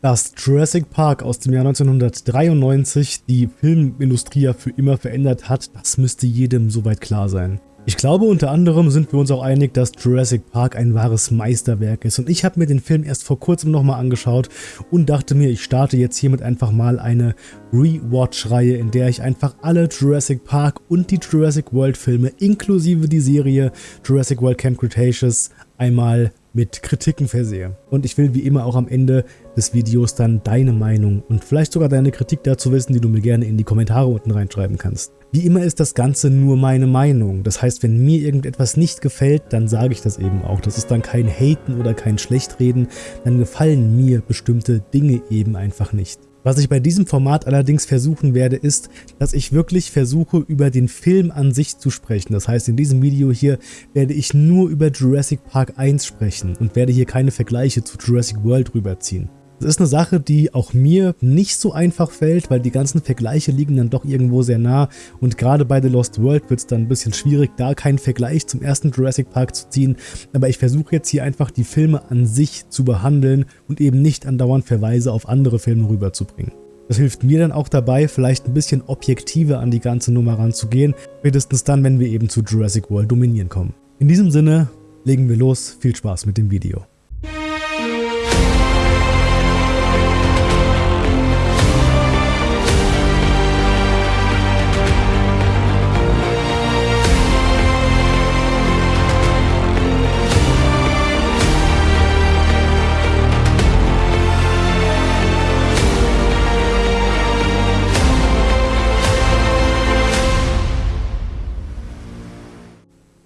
Dass Jurassic Park aus dem Jahr 1993 die Filmindustrie ja für immer verändert hat, das müsste jedem soweit klar sein. Ich glaube, unter anderem sind wir uns auch einig, dass Jurassic Park ein wahres Meisterwerk ist und ich habe mir den Film erst vor kurzem nochmal angeschaut und dachte mir, ich starte jetzt hiermit einfach mal eine Rewatch-Reihe, in der ich einfach alle Jurassic Park und die Jurassic World Filme inklusive die Serie Jurassic World Camp Cretaceous einmal mit Kritiken versehe. Und ich will wie immer auch am Ende des Videos dann deine Meinung und vielleicht sogar deine Kritik dazu wissen, die du mir gerne in die Kommentare unten reinschreiben kannst. Wie immer ist das Ganze nur meine Meinung. Das heißt, wenn mir irgendetwas nicht gefällt, dann sage ich das eben auch. Das ist dann kein Haten oder kein Schlechtreden, dann gefallen mir bestimmte Dinge eben einfach nicht. Was ich bei diesem Format allerdings versuchen werde, ist, dass ich wirklich versuche, über den Film an sich zu sprechen. Das heißt, in diesem Video hier werde ich nur über Jurassic Park 1 sprechen und werde hier keine Vergleiche zu Jurassic World rüberziehen. Das ist eine Sache, die auch mir nicht so einfach fällt, weil die ganzen Vergleiche liegen dann doch irgendwo sehr nah und gerade bei The Lost World wird es dann ein bisschen schwierig, da keinen Vergleich zum ersten Jurassic Park zu ziehen, aber ich versuche jetzt hier einfach die Filme an sich zu behandeln und eben nicht andauernd Verweise auf andere Filme rüberzubringen. Das hilft mir dann auch dabei, vielleicht ein bisschen objektiver an die ganze Nummer ranzugehen, spätestens dann, wenn wir eben zu Jurassic World dominieren kommen. In diesem Sinne, legen wir los, viel Spaß mit dem Video.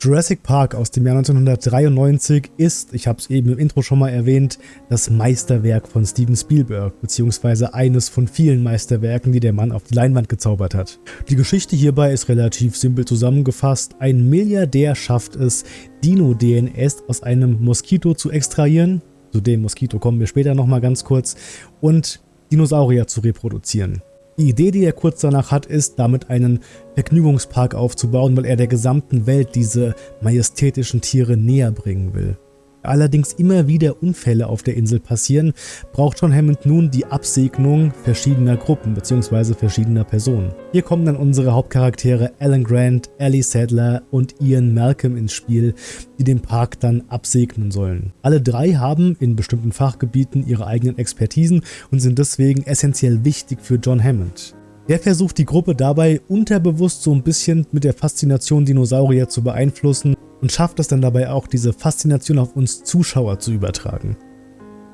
Jurassic Park aus dem Jahr 1993 ist, ich habe es eben im Intro schon mal erwähnt, das Meisterwerk von Steven Spielberg, beziehungsweise eines von vielen Meisterwerken, die der Mann auf die Leinwand gezaubert hat. Die Geschichte hierbei ist relativ simpel zusammengefasst. Ein Milliardär schafft es, Dino-DNS aus einem Moskito zu extrahieren, zu dem Moskito kommen wir später nochmal ganz kurz, und Dinosaurier zu reproduzieren. Die Idee, die er kurz danach hat, ist, damit einen Vergnügungspark aufzubauen, weil er der gesamten Welt diese majestätischen Tiere näher bringen will allerdings immer wieder Unfälle auf der Insel passieren, braucht John Hammond nun die Absegnung verschiedener Gruppen bzw. verschiedener Personen. Hier kommen dann unsere Hauptcharaktere Alan Grant, Ellie Sadler und Ian Malcolm ins Spiel, die den Park dann absegnen sollen. Alle drei haben in bestimmten Fachgebieten ihre eigenen Expertisen und sind deswegen essentiell wichtig für John Hammond. Der versucht die Gruppe dabei unterbewusst so ein bisschen mit der Faszination Dinosaurier zu beeinflussen und schafft es dann dabei auch, diese Faszination auf uns Zuschauer zu übertragen.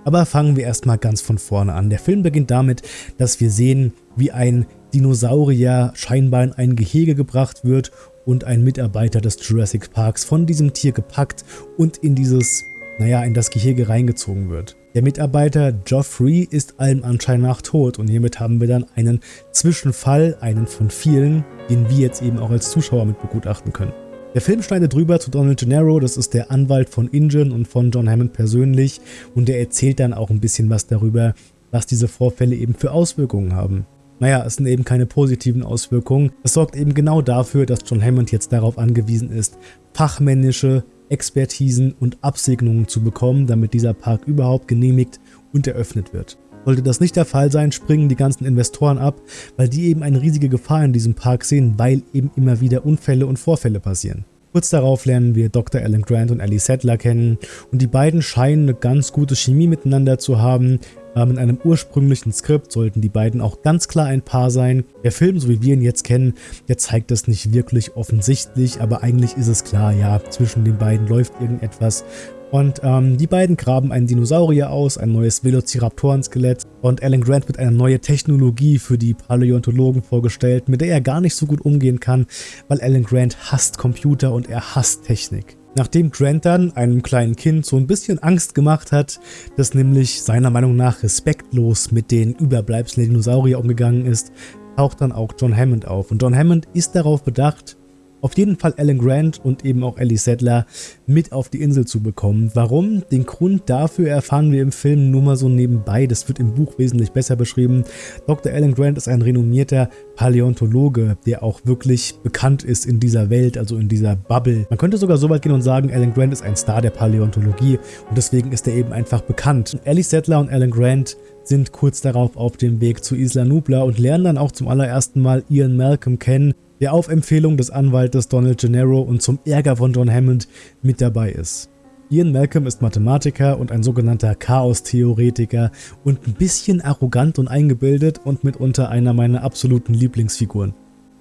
Aber fangen wir erstmal ganz von vorne an. Der Film beginnt damit, dass wir sehen, wie ein Dinosaurier scheinbar in ein Gehege gebracht wird und ein Mitarbeiter des Jurassic Parks von diesem Tier gepackt und in dieses, naja, in das Gehege reingezogen wird. Der Mitarbeiter Geoffrey ist allem Anschein nach tot und hiermit haben wir dann einen Zwischenfall, einen von vielen, den wir jetzt eben auch als Zuschauer mit begutachten können. Der Film schneidet drüber zu Donald Gennaro, das ist der Anwalt von Ingen und von John Hammond persönlich und der erzählt dann auch ein bisschen was darüber, was diese Vorfälle eben für Auswirkungen haben. Naja, es sind eben keine positiven Auswirkungen. Es sorgt eben genau dafür, dass John Hammond jetzt darauf angewiesen ist, fachmännische Expertisen und Absegnungen zu bekommen, damit dieser Park überhaupt genehmigt und eröffnet wird. Sollte das nicht der Fall sein, springen die ganzen Investoren ab, weil die eben eine riesige Gefahr in diesem Park sehen, weil eben immer wieder Unfälle und Vorfälle passieren. Kurz darauf lernen wir Dr. Alan Grant und Ellie Sattler kennen und die beiden scheinen eine ganz gute Chemie miteinander zu haben. Ähm, in einem ursprünglichen Skript sollten die beiden auch ganz klar ein Paar sein. Der Film, so wie wir ihn jetzt kennen, der zeigt das nicht wirklich offensichtlich, aber eigentlich ist es klar, ja, zwischen den beiden läuft irgendetwas und ähm, die beiden graben einen Dinosaurier aus, ein neues Velociraptoren-Skelett und Alan Grant wird eine neue Technologie für die Paläontologen vorgestellt, mit der er gar nicht so gut umgehen kann, weil Alan Grant hasst Computer und er hasst Technik. Nachdem Grant dann einem kleinen Kind so ein bisschen Angst gemacht hat, das nämlich seiner Meinung nach respektlos mit den Überbleibseln der Dinosaurier umgegangen ist, taucht dann auch John Hammond auf. Und John Hammond ist darauf bedacht, auf jeden Fall Alan Grant und eben auch Ellie Sattler mit auf die Insel zu bekommen. Warum? Den Grund dafür erfahren wir im Film nur mal so nebenbei. Das wird im Buch wesentlich besser beschrieben. Dr. Alan Grant ist ein renommierter Paläontologe, der auch wirklich bekannt ist in dieser Welt, also in dieser Bubble. Man könnte sogar so weit gehen und sagen, Alan Grant ist ein Star der Paläontologie und deswegen ist er eben einfach bekannt. Ellie Sattler und Alan Grant sind kurz darauf auf dem Weg zu Isla Nubla und lernen dann auch zum allerersten Mal Ian Malcolm kennen, der auf Empfehlung des Anwaltes Donald Gennaro und zum Ärger von John Hammond mit dabei ist. Ian Malcolm ist Mathematiker und ein sogenannter Chaos-Theoretiker und ein bisschen arrogant und eingebildet und mitunter einer meiner absoluten Lieblingsfiguren.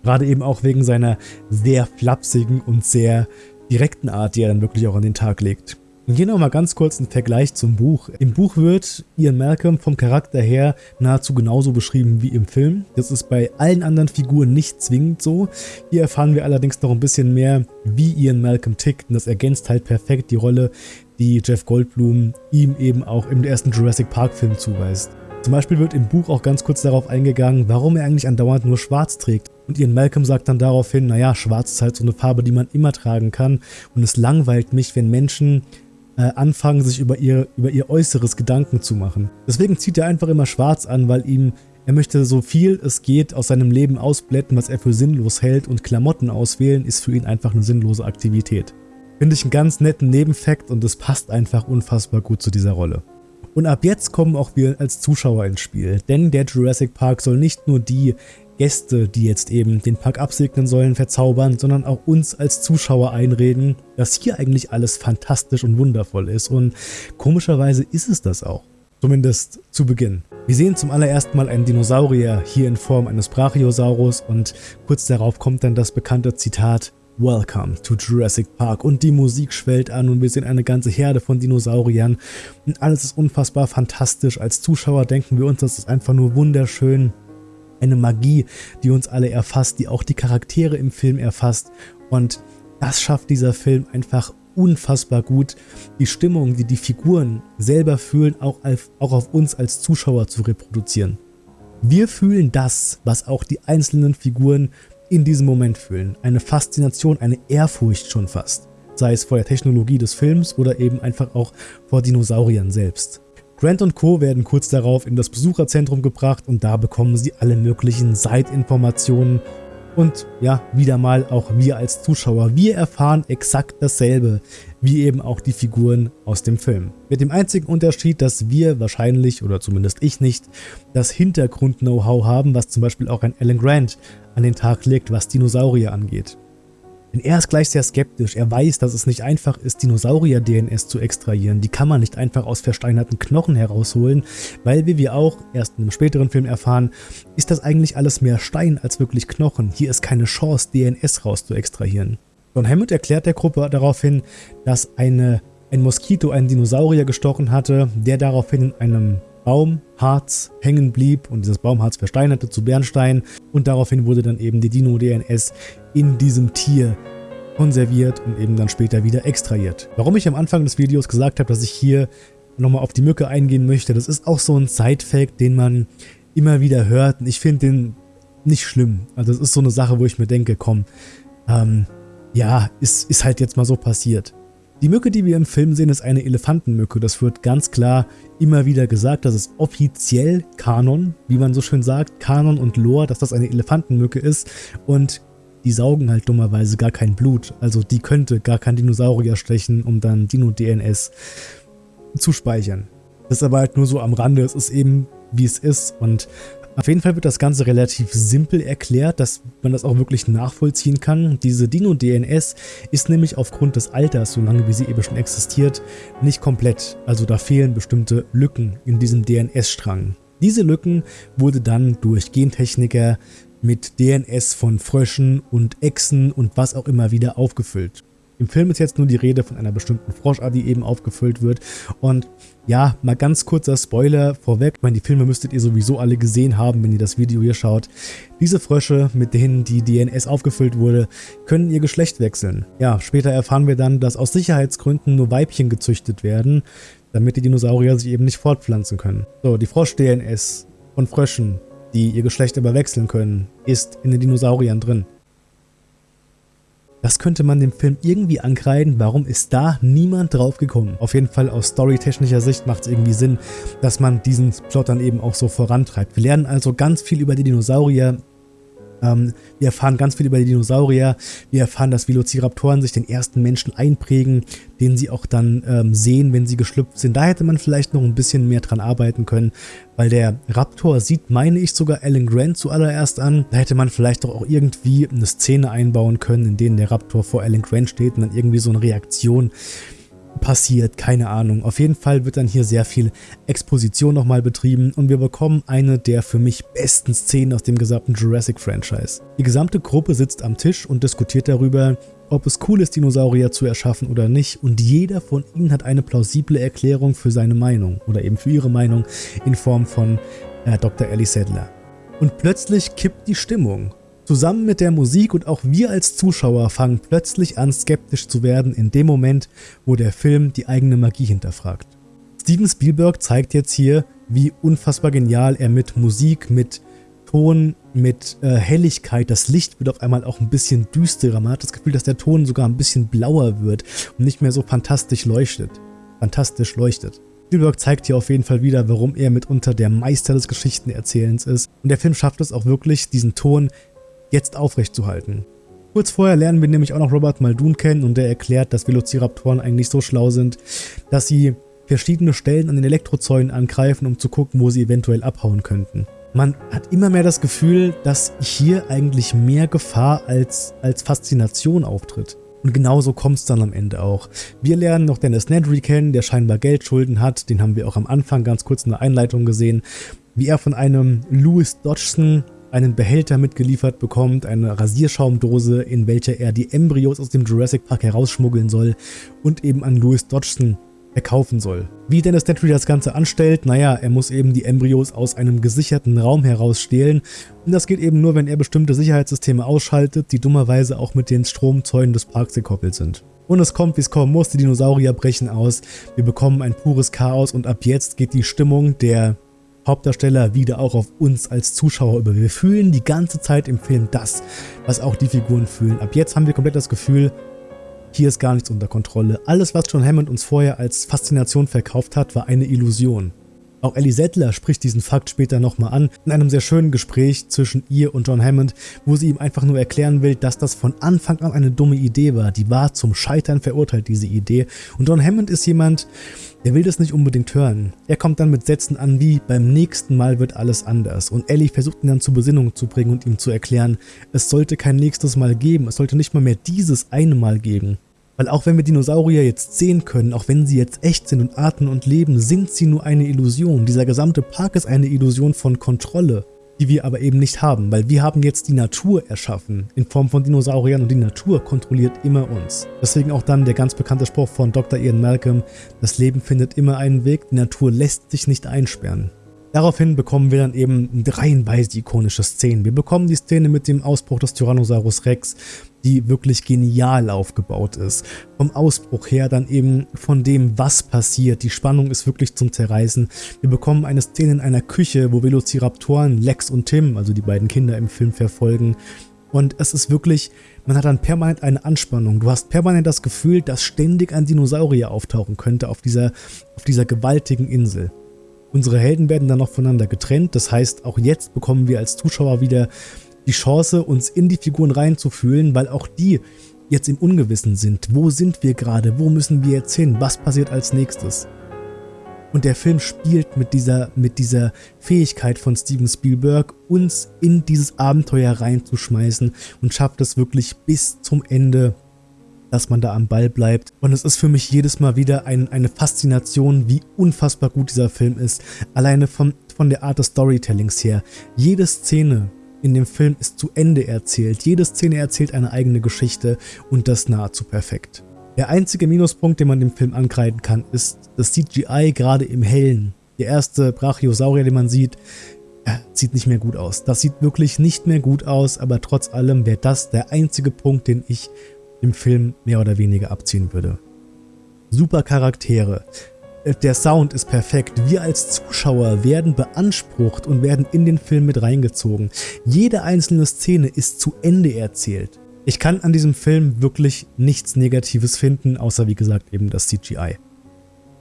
Gerade eben auch wegen seiner sehr flapsigen und sehr direkten Art, die er dann wirklich auch an den Tag legt. Und hier nochmal ganz kurz ein Vergleich zum Buch. Im Buch wird Ian Malcolm vom Charakter her nahezu genauso beschrieben wie im Film. Das ist bei allen anderen Figuren nicht zwingend so. Hier erfahren wir allerdings noch ein bisschen mehr, wie Ian Malcolm tickt und das ergänzt halt perfekt die Rolle, die Jeff Goldblum ihm eben auch im ersten Jurassic Park Film zuweist. Zum Beispiel wird im Buch auch ganz kurz darauf eingegangen, warum er eigentlich andauernd nur schwarz trägt. Und Ian Malcolm sagt dann daraufhin, naja, schwarz ist halt so eine Farbe, die man immer tragen kann und es langweilt mich, wenn Menschen äh, anfangen, sich über ihr, über ihr Äußeres Gedanken zu machen. Deswegen zieht er einfach immer schwarz an, weil ihm er möchte so viel es geht aus seinem Leben ausblätten, was er für sinnlos hält und Klamotten auswählen ist für ihn einfach eine sinnlose Aktivität. Finde ich einen ganz netten Nebenfakt und es passt einfach unfassbar gut zu dieser Rolle. Und ab jetzt kommen auch wir als Zuschauer ins Spiel, denn der Jurassic Park soll nicht nur die Gäste, die jetzt eben den Park absegnen sollen, verzaubern, sondern auch uns als Zuschauer einreden, dass hier eigentlich alles fantastisch und wundervoll ist. Und komischerweise ist es das auch. Zumindest zu Beginn. Wir sehen zum allerersten Mal einen Dinosaurier hier in Form eines Brachiosaurus und kurz darauf kommt dann das bekannte Zitat Welcome to Jurassic Park und die Musik schwellt an und wir sehen eine ganze Herde von Dinosauriern und alles ist unfassbar fantastisch. Als Zuschauer denken wir uns, das ist einfach nur wunderschön eine Magie, die uns alle erfasst, die auch die Charaktere im Film erfasst und das schafft dieser Film einfach unfassbar gut, die Stimmung, die die Figuren selber fühlen, auch auf, auch auf uns als Zuschauer zu reproduzieren. Wir fühlen das, was auch die einzelnen Figuren in diesem Moment fühlen. Eine Faszination, eine Ehrfurcht schon fast. Sei es vor der Technologie des Films oder eben einfach auch vor Dinosauriern selbst. Grant und Co. werden kurz darauf in das Besucherzentrum gebracht und da bekommen sie alle möglichen Seitinformationen und ja, wieder mal auch wir als Zuschauer, wir erfahren exakt dasselbe, wie eben auch die Figuren aus dem Film. Mit dem einzigen Unterschied, dass wir wahrscheinlich, oder zumindest ich nicht, das Hintergrund-Know-how haben, was zum Beispiel auch ein Alan Grant an den Tag legt, was Dinosaurier angeht. Denn er ist gleich sehr skeptisch. Er weiß, dass es nicht einfach ist, Dinosaurier-DNS zu extrahieren. Die kann man nicht einfach aus versteinerten Knochen herausholen, weil, wie wir auch erst in einem späteren Film erfahren, ist das eigentlich alles mehr Stein als wirklich Knochen. Hier ist keine Chance, DNS raus zu extrahieren. John Hammond erklärt der Gruppe daraufhin, dass eine, ein Moskito einen Dinosaurier gestochen hatte, der daraufhin in einem Baumharz hängen blieb und dieses Baumharz versteinerte zu Bernstein und daraufhin wurde dann eben die Dino-DNS in diesem Tier konserviert und eben dann später wieder extrahiert. Warum ich am Anfang des Videos gesagt habe, dass ich hier nochmal auf die Mücke eingehen möchte, das ist auch so ein Side-Fact, den man immer wieder hört und ich finde den nicht schlimm. Also das ist so eine Sache, wo ich mir denke, komm, ähm, ja, ist, ist halt jetzt mal so passiert. Die Mücke, die wir im Film sehen, ist eine Elefantenmücke. Das wird ganz klar immer wieder gesagt, dass es offiziell Kanon, wie man so schön sagt, Kanon und Lore, dass das eine Elefantenmücke ist und die saugen halt dummerweise gar kein Blut. Also die könnte gar kein Dinosaurier stechen, um dann Dino-DNS zu speichern. Das ist aber halt nur so am Rande, es ist eben wie es ist und auf jeden Fall wird das Ganze relativ simpel erklärt, dass man das auch wirklich nachvollziehen kann. Diese Dino-DNS ist nämlich aufgrund des Alters, solange wie sie eben schon existiert, nicht komplett. Also da fehlen bestimmte Lücken in diesem DNS-Strang. Diese Lücken wurde dann durch Gentechniker mit DNS von Fröschen und Echsen und was auch immer wieder aufgefüllt. Im Film ist jetzt nur die Rede von einer bestimmten Froschart, die eben aufgefüllt wird. Und ja, mal ganz kurzer Spoiler vorweg. Ich meine, die Filme müsstet ihr sowieso alle gesehen haben, wenn ihr das Video hier schaut. Diese Frösche, mit denen die DNS aufgefüllt wurde, können ihr Geschlecht wechseln. Ja, später erfahren wir dann, dass aus Sicherheitsgründen nur Weibchen gezüchtet werden, damit die Dinosaurier sich eben nicht fortpflanzen können. So, die Frosch-DNS von Fröschen, die ihr Geschlecht aber wechseln können, ist in den Dinosauriern drin. Das könnte man dem Film irgendwie ankreiden, warum ist da niemand drauf gekommen? Auf jeden Fall aus storytechnischer Sicht macht es irgendwie Sinn, dass man diesen Plot dann eben auch so vorantreibt. Wir lernen also ganz viel über die Dinosaurier Ähm, wir erfahren ganz viel über die Dinosaurier. Wir erfahren, dass Velociraptoren sich den ersten Menschen einprägen, den sie auch dann ähm, sehen, wenn sie geschlüpft sind. Da hätte man vielleicht noch ein bisschen mehr dran arbeiten können, weil der Raptor sieht, meine ich, sogar Alan Grant zuallererst an. Da hätte man vielleicht doch auch irgendwie eine Szene einbauen können, in denen der Raptor vor Alan Grant steht und dann irgendwie so eine Reaktion passiert, keine Ahnung. Auf jeden Fall wird dann hier sehr viel Exposition nochmal betrieben und wir bekommen eine der für mich besten Szenen aus dem gesamten Jurassic-Franchise. Die gesamte Gruppe sitzt am Tisch und diskutiert darüber, ob es cool ist, Dinosaurier zu erschaffen oder nicht und jeder von ihnen hat eine plausible Erklärung für seine Meinung oder eben für ihre Meinung in Form von äh, Dr. Ellie Sadler. Und plötzlich kippt die Stimmung Zusammen mit der Musik und auch wir als Zuschauer fangen plötzlich an skeptisch zu werden in dem Moment, wo der Film die eigene Magie hinterfragt. Steven Spielberg zeigt jetzt hier, wie unfassbar genial er mit Musik, mit Ton, mit äh, Helligkeit, das Licht wird auf einmal auch ein bisschen düsterer. Man hat das Gefühl, dass der Ton sogar ein bisschen blauer wird und nicht mehr so fantastisch leuchtet. Fantastisch leuchtet. Spielberg zeigt hier auf jeden Fall wieder, warum er mitunter der Meister des Geschichtenerzählens ist. Und der Film schafft es auch wirklich, diesen Ton jetzt aufrechtzuhalten. Kurz vorher lernen wir nämlich auch noch Robert Muldoon kennen und der erklärt, dass Velociraptoren eigentlich so schlau sind, dass sie verschiedene Stellen an den Elektrozäunen angreifen, um zu gucken, wo sie eventuell abhauen könnten. Man hat immer mehr das Gefühl, dass hier eigentlich mehr Gefahr als, als Faszination auftritt. Und genauso kommt es dann am Ende auch. Wir lernen noch Dennis Nedry kennen, der scheinbar Geldschulden hat. Den haben wir auch am Anfang ganz kurz in der Einleitung gesehen. Wie er von einem Louis Dodgson einen Behälter mitgeliefert bekommt, eine Rasierschaumdose, in welcher er die Embryos aus dem Jurassic Park herausschmuggeln soll und eben an Louis Dodgson verkaufen soll. Wie Dennis Nedry das Ganze anstellt, naja, er muss eben die Embryos aus einem gesicherten Raum herausstehlen und das geht eben nur, wenn er bestimmte Sicherheitssysteme ausschaltet, die dummerweise auch mit den Stromzäunen des Parks gekoppelt sind. Und es kommt, wie es kommen muss, die Dinosaurier brechen aus, wir bekommen ein pures Chaos und ab jetzt geht die Stimmung der Hauptdarsteller wieder auch auf uns als Zuschauer über. Wir fühlen die ganze Zeit im Film das, was auch die Figuren fühlen. Ab jetzt haben wir komplett das Gefühl, hier ist gar nichts unter Kontrolle. Alles, was John Hammond uns vorher als Faszination verkauft hat, war eine Illusion. Auch Ellie Settler spricht diesen Fakt später nochmal an, in einem sehr schönen Gespräch zwischen ihr und John Hammond, wo sie ihm einfach nur erklären will, dass das von Anfang an eine dumme Idee war. Die war zum Scheitern verurteilt, diese Idee. Und John Hammond ist jemand, der will das nicht unbedingt hören. Er kommt dann mit Sätzen an wie, beim nächsten Mal wird alles anders. Und Ellie versucht ihn dann zur Besinnung zu bringen und ihm zu erklären, es sollte kein nächstes Mal geben, es sollte nicht mal mehr dieses eine Mal geben. Weil auch wenn wir Dinosaurier jetzt sehen können, auch wenn sie jetzt echt sind und atmen und leben, sind sie nur eine Illusion. Dieser gesamte Park ist eine Illusion von Kontrolle, die wir aber eben nicht haben, weil wir haben jetzt die Natur erschaffen in Form von Dinosauriern und die Natur kontrolliert immer uns. Deswegen auch dann der ganz bekannte Spruch von Dr. Ian Malcolm, das Leben findet immer einen Weg, die Natur lässt sich nicht einsperren. Daraufhin bekommen wir dann eben reihenweise ikonische Szenen. Wir bekommen die Szene mit dem Ausbruch des Tyrannosaurus Rex, die wirklich genial aufgebaut ist. Vom Ausbruch her dann eben von dem, was passiert. Die Spannung ist wirklich zum Zerreißen. Wir bekommen eine Szene in einer Küche, wo Velociraptoren Lex und Tim, also die beiden Kinder im Film, verfolgen. Und es ist wirklich, man hat dann permanent eine Anspannung. Du hast permanent das Gefühl, dass ständig ein Dinosaurier auftauchen könnte auf dieser, auf dieser gewaltigen Insel. Unsere Helden werden dann noch voneinander getrennt, das heißt, auch jetzt bekommen wir als Zuschauer wieder die Chance, uns in die Figuren reinzufühlen, weil auch die jetzt im Ungewissen sind. Wo sind wir gerade? Wo müssen wir jetzt hin? Was passiert als nächstes? Und der Film spielt mit dieser, mit dieser Fähigkeit von Steven Spielberg, uns in dieses Abenteuer reinzuschmeißen und schafft es wirklich bis zum Ende dass man da am Ball bleibt. Und es ist für mich jedes Mal wieder ein, eine Faszination, wie unfassbar gut dieser Film ist. Alleine von, von der Art des Storytellings her. Jede Szene in dem Film ist zu Ende erzählt. Jede Szene erzählt eine eigene Geschichte und das nahezu perfekt. Der einzige Minuspunkt, den man dem Film ankreiden kann, ist das CGI gerade im Hellen. Der erste Brachiosaurier, den man sieht, ja, sieht nicht mehr gut aus. Das sieht wirklich nicht mehr gut aus, aber trotz allem wäre das der einzige Punkt, den ich dem Film mehr oder weniger abziehen würde. Super Charaktere. Äh, der Sound ist perfekt. Wir als Zuschauer werden beansprucht und werden in den Film mit reingezogen. Jede einzelne Szene ist zu Ende erzählt. Ich kann an diesem Film wirklich nichts Negatives finden, außer wie gesagt eben das CGI.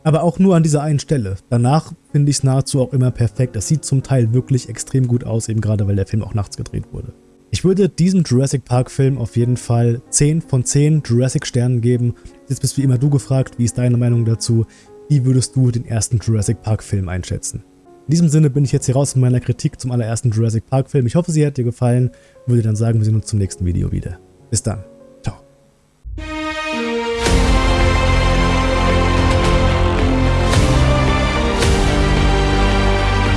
Aber auch nur an dieser einen Stelle. Danach finde ich es nahezu auch immer perfekt. Das sieht zum Teil wirklich extrem gut aus, eben gerade weil der Film auch nachts gedreht wurde. Ich würde diesem Jurassic Park Film auf jeden Fall 10 von 10 Jurassic Sternen geben. Jetzt bist wie immer du gefragt, wie ist deine Meinung dazu? Wie würdest du den ersten Jurassic Park Film einschätzen? In diesem Sinne bin ich jetzt hier raus mit meiner Kritik zum allerersten Jurassic Park Film. Ich hoffe, sie hat dir gefallen. Würde dann sagen, wir sehen uns zum nächsten Video wieder. Bis dann.